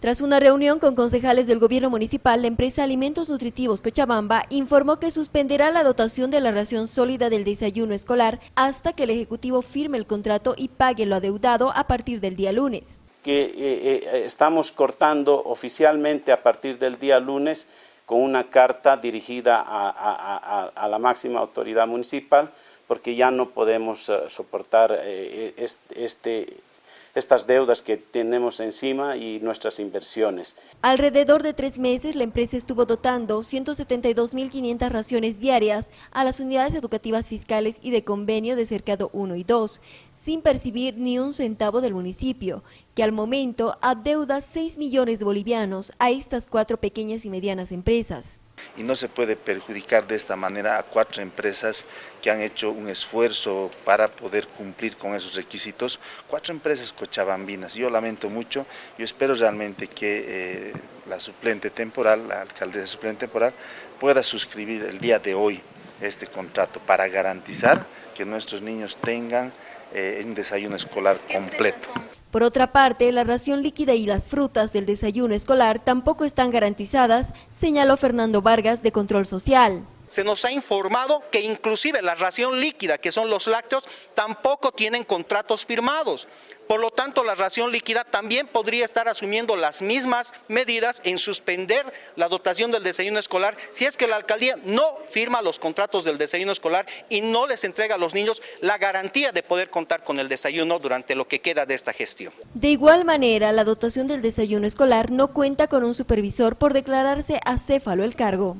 Tras una reunión con concejales del gobierno municipal, la empresa Alimentos Nutritivos Cochabamba informó que suspenderá la dotación de la ración sólida del desayuno escolar hasta que el Ejecutivo firme el contrato y pague lo adeudado a partir del día lunes. Que eh, eh, estamos cortando oficialmente a partir del día lunes con una carta dirigida a, la máxima autoridad municipal porque ya no podemos eh, soportar este estas deudas que tenemos encima y nuestras inversiones. Alrededor de tres meses la empresa estuvo dotando 172.500 raciones diarias a las unidades educativas fiscales y de convenio de Cercado 1 y 2, sin percibir ni un centavo del municipio, que al momento adeuda 6 millones de bolivianos a estas cuatro pequeñas y medianas empresas y no se puede perjudicar de esta manera a cuatro empresas que han hecho un esfuerzo para poder cumplir con esos requisitos, cuatro empresas cochabambinas. Yo lamento mucho, yo espero realmente que eh, la suplente temporal, la alcaldesa suplente temporal, pueda suscribir el día de hoy este contrato para garantizar que nuestros niños tengan eh, un desayuno escolar completo. Por otra parte, la ración líquida y las frutas del desayuno escolar tampoco están garantizadas, señaló Fernando Vargas de Control Social se nos ha informado que inclusive la ración líquida, que son los lácteos, tampoco tienen contratos firmados. Por lo tanto, la ración líquida también podría estar asumiendo las mismas medidas en suspender la dotación del desayuno escolar si es que la alcaldía no firma los contratos del desayuno escolar y no les entrega a los niños la garantía de poder contar con el desayuno durante lo que queda de esta gestión. De igual manera, la dotación del desayuno escolar no cuenta con un supervisor por declararse acéfalo el cargo.